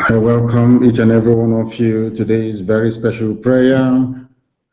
I welcome each and every one of you to today's very special prayer.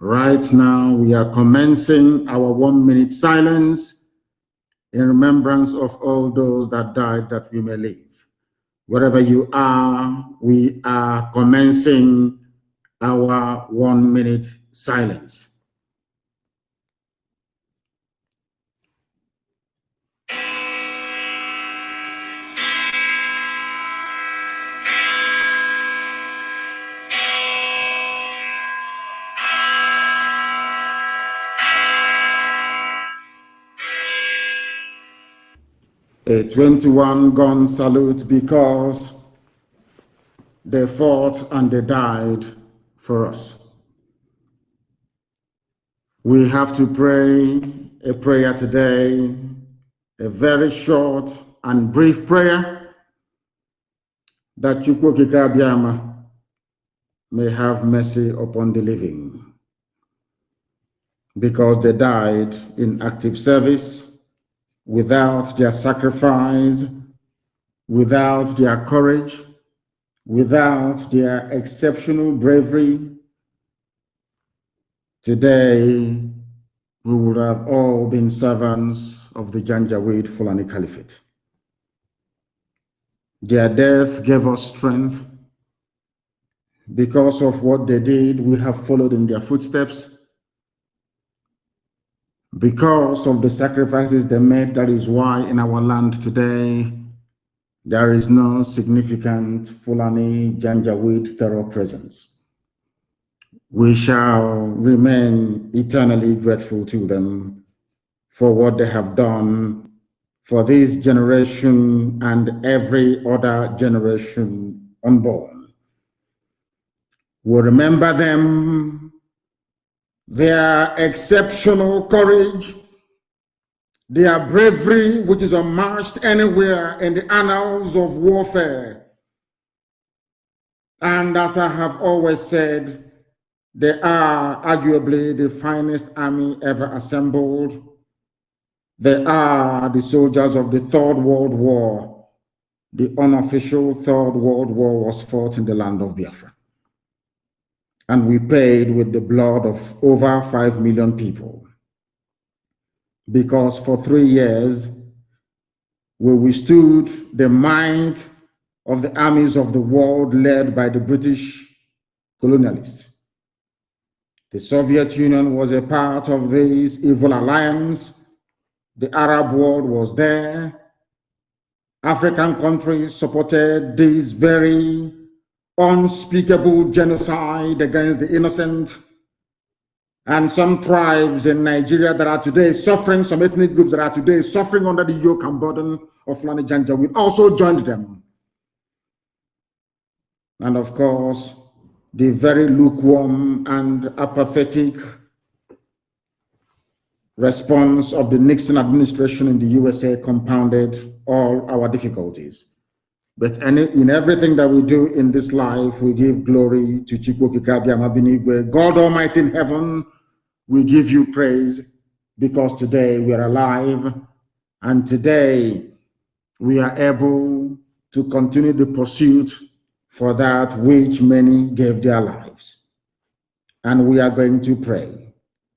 Right now, we are commencing our one minute silence in remembrance of all those that died that we may live. Wherever you are, we are commencing our one minute silence. A 21 gun salute because they fought and they died for us. We have to pray a prayer today, a very short and brief prayer that Chukwu Okike may have mercy upon the living because they died in active service without their sacrifice, without their courage, without their exceptional bravery, today we would have all been servants of the Janjaweed Fulani Caliphate. Their death gave us strength. Because of what they did, we have followed in their footsteps because of the sacrifices they made, that is why in our land today, there is no significant Fulani Janjaweed terror presence. We shall remain eternally grateful to them for what they have done for this generation and every other generation unborn. We'll remember them their exceptional courage, their bravery, which is unmatched anywhere in the annals of warfare. And as I have always said, they are arguably the finest army ever assembled. They are the soldiers of the Third World War. The unofficial Third World War was fought in the land of Biafra and we paid with the blood of over 5 million people. Because for three years, we withstood the might of the armies of the world led by the British colonialists. The Soviet Union was a part of this evil alliance. The Arab world was there. African countries supported this very unspeakable genocide against the innocent and some tribes in Nigeria that are today suffering, some ethnic groups that are today suffering under the yoke and burden of Fulani Janjaweed also joined them. And of course, the very lukewarm and apathetic response of the Nixon administration in the USA compounded all our difficulties. But any, in everything that we do in this life, we give glory to Chukwu God Almighty in heaven, we give you praise because today we are alive and today we are able to continue the pursuit for that which many gave their lives. And we are going to pray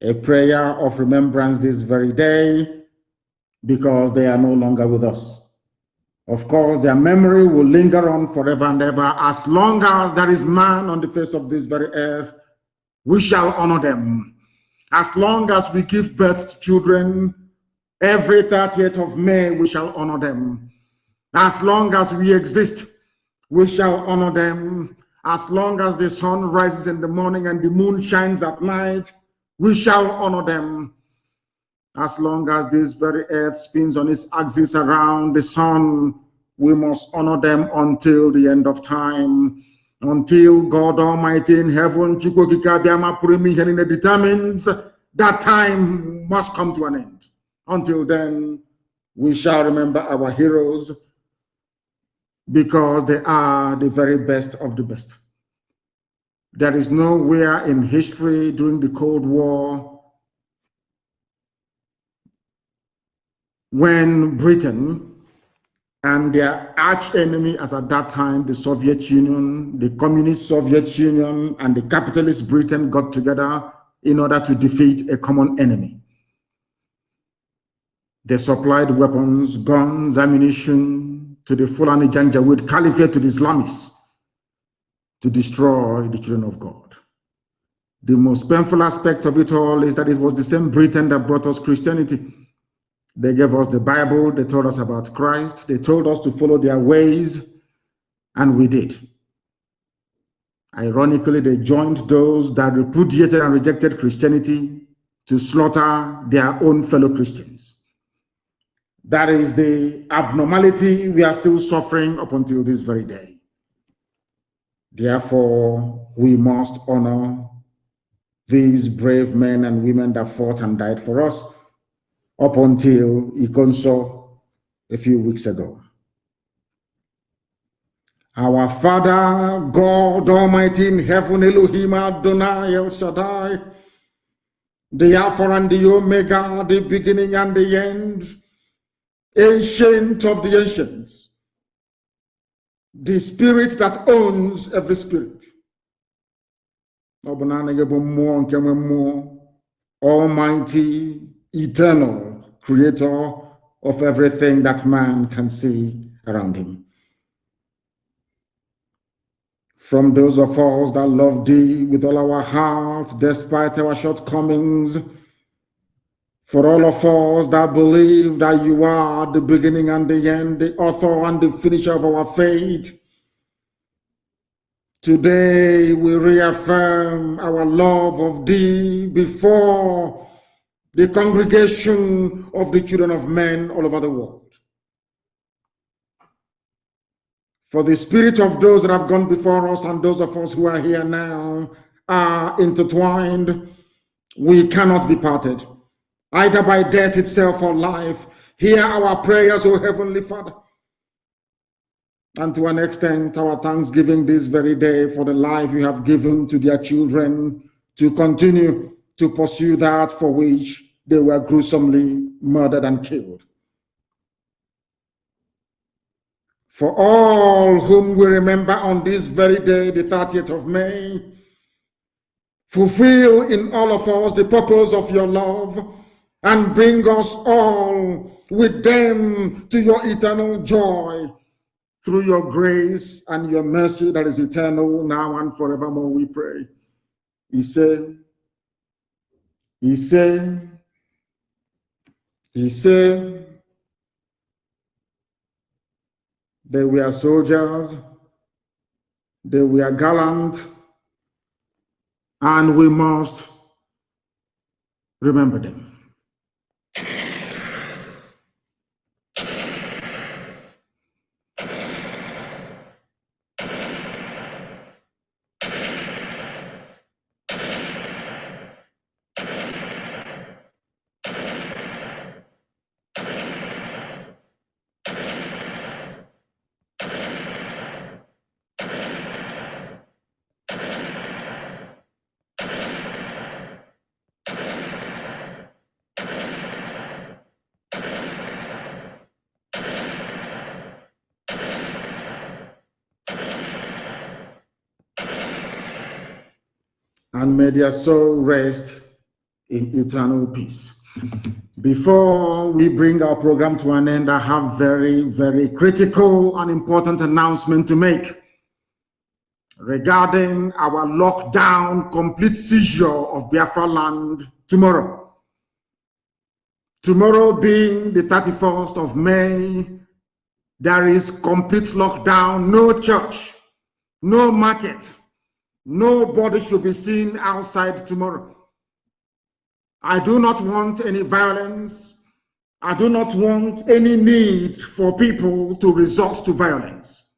a prayer of remembrance this very day because they are no longer with us. Of course, their memory will linger on forever and ever. As long as there is man on the face of this very earth, we shall honor them. As long as we give birth to children, every 30th of May, we shall honor them. As long as we exist, we shall honor them. As long as the sun rises in the morning and the moon shines at night, we shall honor them as long as this very earth spins on its axis around the sun, we must honor them until the end of time. Until God Almighty in heaven, determines that time must come to an end. Until then, we shall remember our heroes because they are the very best of the best. There is nowhere in history during the Cold War when Britain and their arch enemy as at that time, the Soviet Union, the communist Soviet Union, and the capitalist Britain got together in order to defeat a common enemy. They supplied weapons, guns, ammunition to the Fulani Janjaweed Caliphate to the Islamists to destroy the children of God. The most painful aspect of it all is that it was the same Britain that brought us Christianity. They gave us the Bible, they told us about Christ, they told us to follow their ways, and we did. Ironically, they joined those that repudiated and rejected Christianity to slaughter their own fellow Christians. That is the abnormality we are still suffering up until this very day. Therefore, we must honor these brave men and women that fought and died for us up until Ikonso a few weeks ago. Our Father, God Almighty in heaven, Elohim Adonai El Shaddai, the Alpha and the Omega, the beginning and the end, ancient of the ancients, the spirit that owns every spirit. Almighty, eternal, creator of everything that man can see around him. From those of us that love thee with all our hearts, despite our shortcomings, for all of us that believe that you are the beginning and the end, the author and the finisher of our faith, today we reaffirm our love of thee before the congregation of the children of men all over the world. For the spirit of those that have gone before us and those of us who are here now are intertwined. We cannot be parted, either by death itself or life. Hear our prayers, O Heavenly Father. And to an extent, our thanksgiving this very day for the life you have given to their children to continue to pursue that for which they were gruesomely murdered and killed. For all whom we remember on this very day, the 30th of May, fulfill in all of us the purpose of your love and bring us all with them to your eternal joy through your grace and your mercy that is eternal now and forevermore, we pray. He said, He said, he said they were soldiers, they were gallant, and we must remember them. And may their soul rest in eternal peace. Before we bring our program to an end, I have very, very critical and important announcement to make regarding our lockdown, complete seizure of Biafra land tomorrow. Tomorrow being the 31st of May, there is complete lockdown, no church, no market, Nobody should be seen outside tomorrow. I do not want any violence. I do not want any need for people to resort to violence.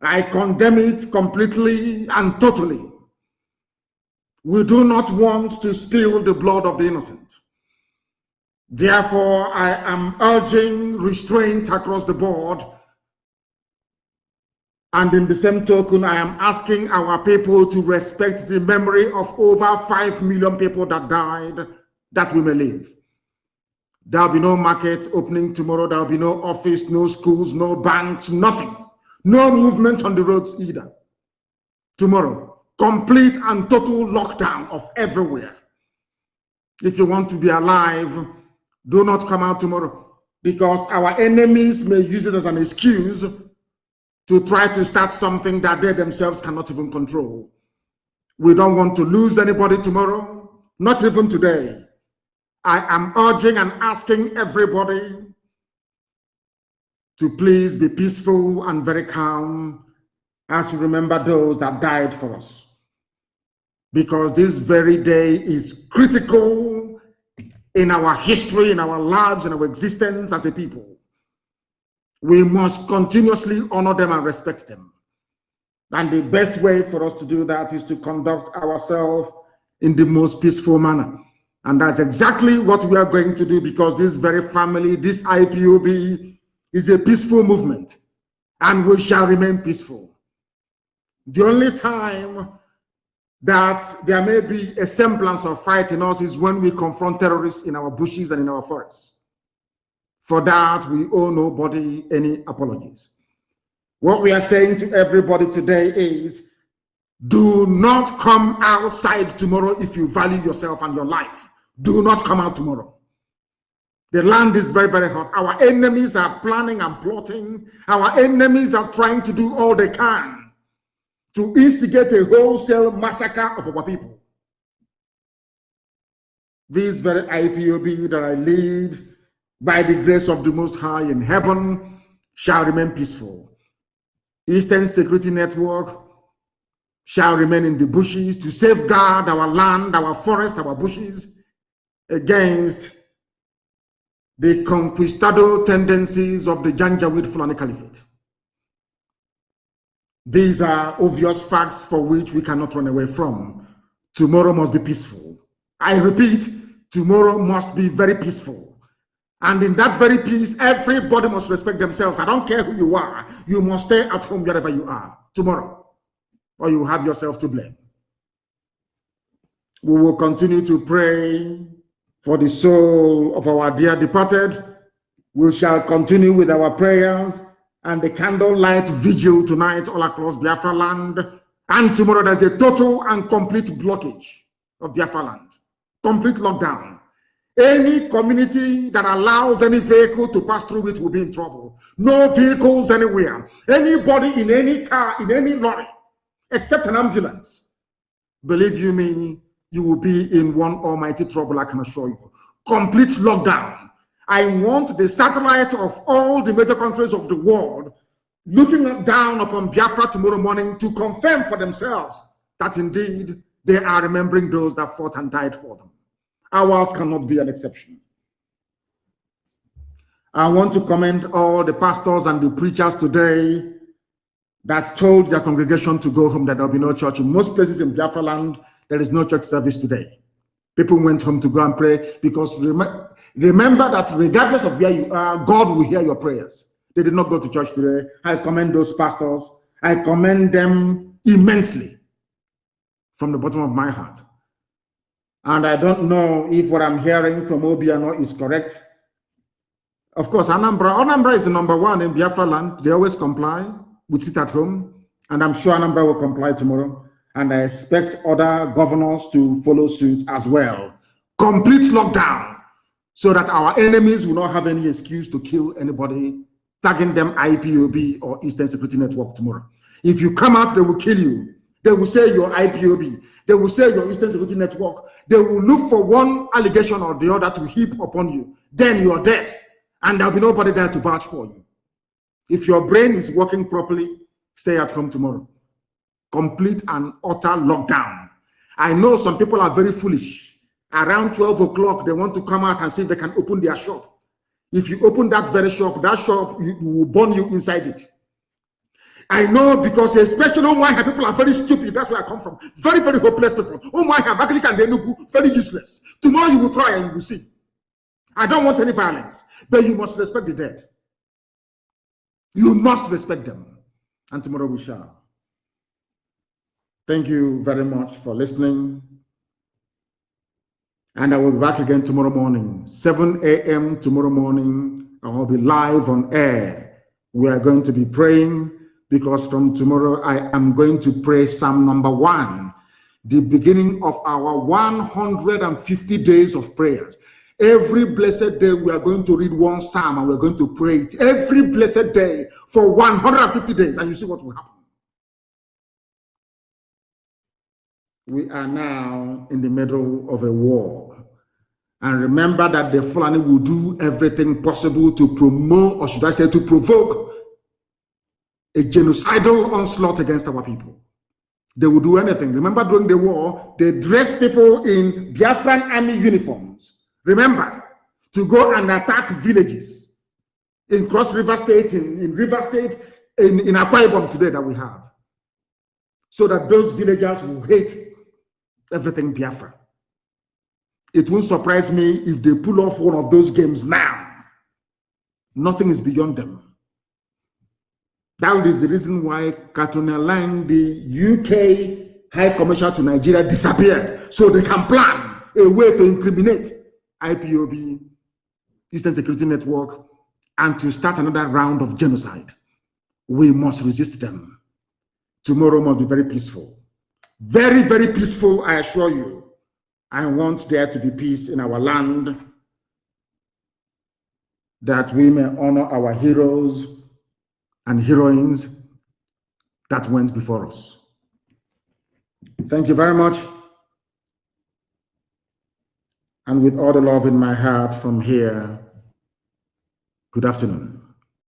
I condemn it completely and totally. We do not want to spill the blood of the innocent. Therefore, I am urging restraint across the board and in the same token, I am asking our people to respect the memory of over 5 million people that died that we may live. There'll be no market opening tomorrow. There'll be no office, no schools, no banks, nothing. No movement on the roads either. Tomorrow, complete and total lockdown of everywhere. If you want to be alive, do not come out tomorrow because our enemies may use it as an excuse to try to start something that they themselves cannot even control. We don't want to lose anybody tomorrow, not even today. I am urging and asking everybody to please be peaceful and very calm as you remember those that died for us. Because this very day is critical in our history, in our lives, in our existence as a people. We must continuously honor them and respect them. And the best way for us to do that is to conduct ourselves in the most peaceful manner. And that's exactly what we are going to do because this very family, this IPOB, is a peaceful movement and we shall remain peaceful. The only time that there may be a semblance of fight in us is when we confront terrorists in our bushes and in our forests. For that, we owe nobody any apologies. What we are saying to everybody today is, do not come outside tomorrow if you value yourself and your life. Do not come out tomorrow. The land is very, very hot. Our enemies are planning and plotting. Our enemies are trying to do all they can to instigate a wholesale massacre of our people. This very IPOB that I lead, by the grace of the Most High in heaven, shall remain peaceful. Eastern Security Network shall remain in the bushes to safeguard our land, our forest, our bushes against the conquistador tendencies of the Janjaweed Fulani Caliphate. These are obvious facts for which we cannot run away from. Tomorrow must be peaceful. I repeat, tomorrow must be very peaceful. And in that very peace, everybody must respect themselves. I don't care who you are. You must stay at home wherever you are tomorrow, or you have yourself to blame. We will continue to pray for the soul of our dear departed. We shall continue with our prayers and the candlelight vigil tonight all across Biafra land. And tomorrow there's a total and complete blockage of Biafra land. Complete lockdown. Any community that allows any vehicle to pass through it will be in trouble. No vehicles anywhere. Anybody in any car, in any lorry, except an ambulance. Believe you me, you will be in one almighty trouble, I can assure you. Complete lockdown. I want the satellite of all the major countries of the world looking down upon Biafra tomorrow morning to confirm for themselves that indeed they are remembering those that fought and died for them. Ours cannot be an exception. I want to commend all the pastors and the preachers today that told their congregation to go home that there will be no church. In most places in Biafra land, there is no church service today. People went home to go and pray because rem remember that regardless of where you are, God will hear your prayers. They did not go to church today. I commend those pastors. I commend them immensely from the bottom of my heart. And I don't know if what I'm hearing from Obiano is correct. Of course, Anambra, Anambra is the number one in Biafra land. They always comply. We sit at home. And I'm sure Anambra will comply tomorrow and I expect other governors to follow suit as well. Complete lockdown so that our enemies will not have any excuse to kill anybody, tagging them IPOB or Eastern Security Network tomorrow. If you come out, they will kill you. They will say your IPOB. They will say your Eastern Security Network. They will look for one allegation or the other to heap upon you. Then you're dead. And there'll be nobody there to vouch for you. If your brain is working properly, stay at home tomorrow complete and utter lockdown. I know some people are very foolish. Around 12 o'clock, they want to come out and see if they can open their shop. If you open that very shop, that shop will burn you inside it. I know because especially oh my people are very stupid. That's where I come from. Very, very hopeless people. Oh my God, back in Kanenufu very useless. Tomorrow you will try and you will see. I don't want any violence, but you must respect the dead. You must respect them. And tomorrow we shall. Thank you very much for listening. And I will be back again tomorrow morning, 7 a.m. tomorrow morning. I will be live on air. We are going to be praying because from tomorrow I am going to pray Psalm number one, the beginning of our 150 days of prayers. Every blessed day, we are going to read one psalm and we're going to pray it every blessed day for 150 days. And you see what will happen. We are now in the middle of a war. And remember that the Fulani will do everything possible to promote, or should I say, to provoke a genocidal onslaught against our people. They will do anything. Remember during the war, they dressed people in Biafran army uniforms. Remember, to go and attack villages in Cross River State, in, in River State, in, in Akwa Ibom today that we have. So that those villagers will hate everything Biafra. It won't surprise me if they pull off one of those games now. Nothing is beyond them. That is the reason why Catriona Laing, the UK High Commissioner to Nigeria, disappeared. So they can plan a way to incriminate IPOB, Eastern Security Network, and to start another round of genocide. We must resist them. Tomorrow must be very peaceful. Very, very peaceful, I assure you. I want there to be peace in our land, that we may honor our heroes and heroines that went before us. Thank you very much. And with all the love in my heart from here, good afternoon.